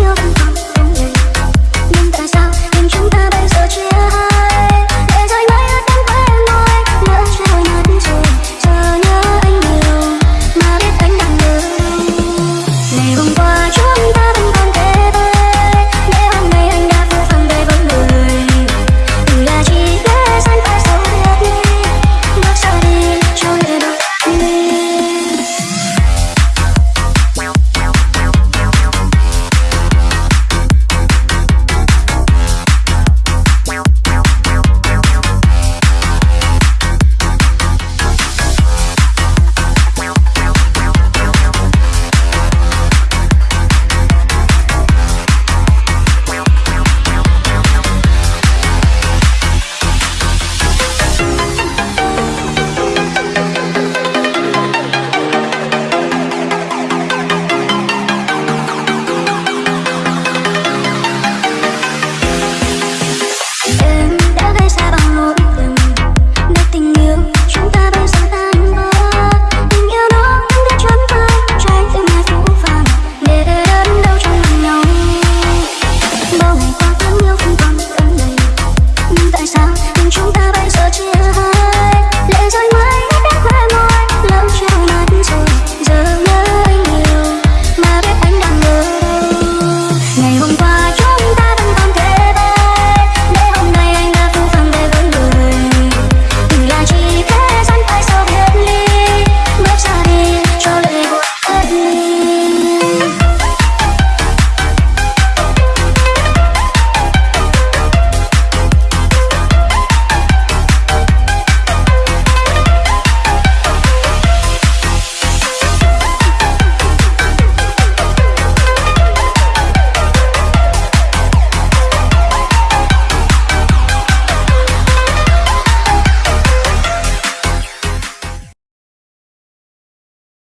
you.